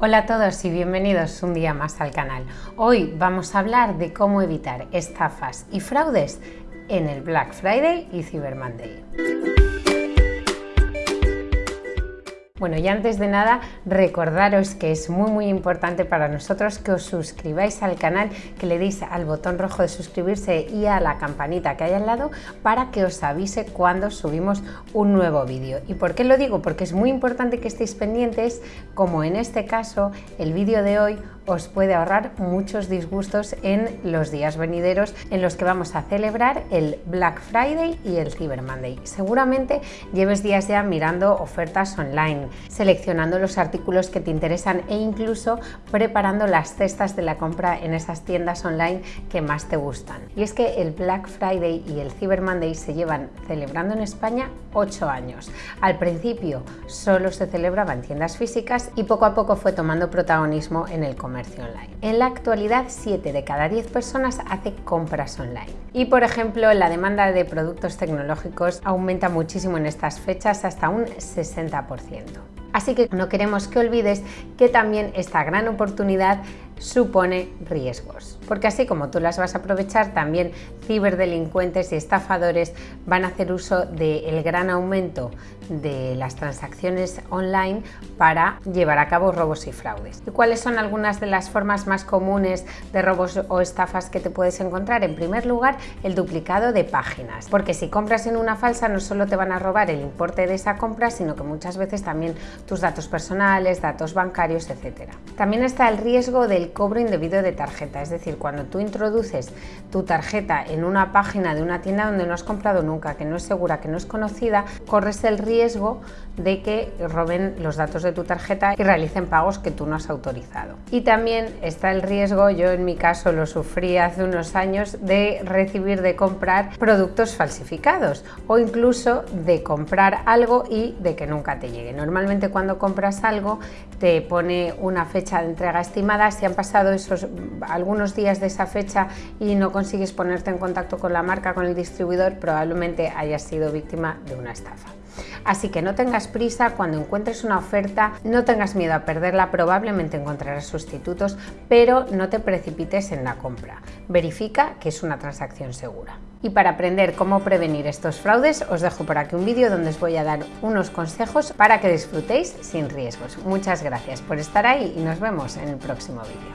Hola a todos y bienvenidos un día más al canal. Hoy vamos a hablar de cómo evitar estafas y fraudes en el Black Friday y Cyber Monday. Bueno, y antes de nada, recordaros que es muy muy importante para nosotros que os suscribáis al canal, que le deis al botón rojo de suscribirse y a la campanita que hay al lado para que os avise cuando subimos un nuevo vídeo. ¿Y por qué lo digo? Porque es muy importante que estéis pendientes, como en este caso el vídeo de hoy os puede ahorrar muchos disgustos en los días venideros en los que vamos a celebrar el Black Friday y el Cyber Monday. Seguramente lleves días ya mirando ofertas online, seleccionando los artículos que te interesan e incluso preparando las cestas de la compra en esas tiendas online que más te gustan. Y es que el Black Friday y el Cyber Monday se llevan celebrando en España 8 años. Al principio solo se celebraba en tiendas físicas y poco a poco fue tomando protagonismo en el comercio online. En la actualidad, 7 de cada 10 personas hace compras online. Y por ejemplo, la demanda de productos tecnológicos aumenta muchísimo en estas fechas hasta un 60%. Así que no queremos que olvides que también esta gran oportunidad supone riesgos, porque así como tú las vas a aprovechar, también ciberdelincuentes y estafadores van a hacer uso del gran aumento de las transacciones online para llevar a cabo robos y fraudes. ¿Y cuáles son algunas de las formas más comunes de robos o estafas que te puedes encontrar? En primer lugar, el duplicado de páginas, porque si compras en una falsa no solo te van a robar el importe de esa compra, sino que muchas veces también tus datos personales, datos bancarios, etc. También está el riesgo del cobro indebido de tarjeta, es decir, cuando tú introduces tu tarjeta en una página de una tienda donde no has comprado nunca, que no es segura, que no es conocida, corres el riesgo de que roben los datos de tu tarjeta y realicen pagos que tú no has autorizado. Y también está el riesgo, yo en mi caso lo sufrí hace unos años, de recibir, de comprar productos falsificados o incluso de comprar algo y de que nunca te llegue. Normalmente cuando compras algo te pone una fecha de entrega estimada, si han pasado esos algunos días de esa fecha y no consigues ponerte en contacto con la marca, con el distribuidor, probablemente hayas sido víctima de una estafa. Así que no tengas prisa, cuando encuentres una oferta, no tengas miedo a perderla, probablemente encontrarás sustitutos, pero no te precipites en la compra. Verifica que es una transacción segura. Y para aprender cómo prevenir estos fraudes, os dejo por aquí un vídeo donde os voy a dar unos consejos para que disfrutéis sin riesgos. Muchas gracias por estar ahí y nos vemos en el próximo vídeo.